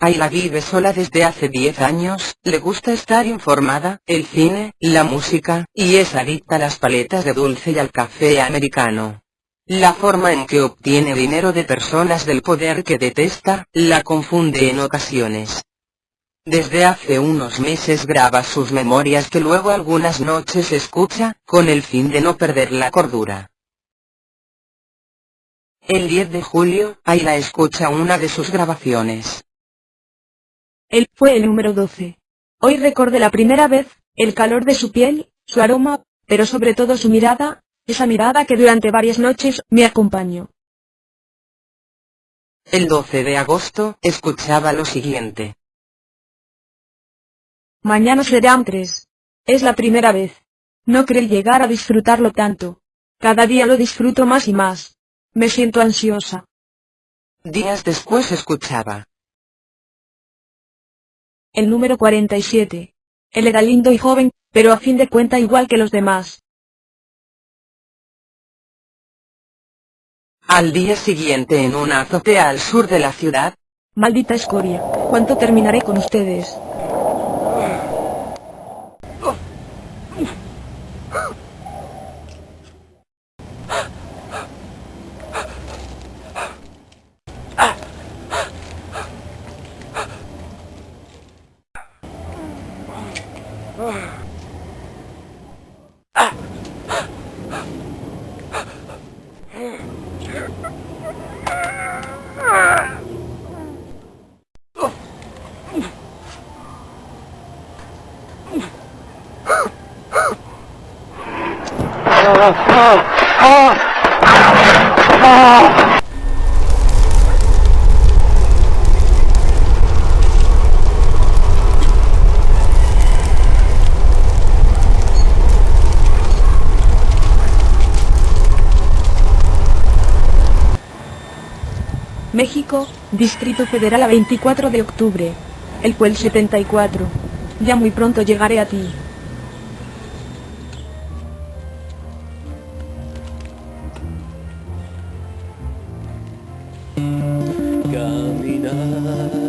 Ayla vive sola desde hace 10 años, le gusta estar informada, el cine, la música, y es adicta a las paletas de dulce y al café americano. La forma en que obtiene dinero de personas del poder que detesta, la confunde en ocasiones. Desde hace unos meses graba sus memorias que luego algunas noches escucha, con el fin de no perder la cordura. El 10 de julio, Ayla escucha una de sus grabaciones. Él fue el número 12. Hoy recordé la primera vez, el calor de su piel, su aroma, pero sobre todo su mirada, esa mirada que durante varias noches me acompañó. El 12 de agosto, escuchaba lo siguiente. Mañana serán tres. Es la primera vez. No creí llegar a disfrutarlo tanto. Cada día lo disfruto más y más. Me siento ansiosa. Días después escuchaba. El número 47. Él era lindo y joven, pero a fin de cuenta igual que los demás. Al día siguiente en una azotea al sur de la ciudad, Maldita escoria, ¿cuánto terminaré con ustedes? Oh! México, Distrito Federal a 24 de octubre. El cual 74. Ya muy pronto llegaré a ti. Caminar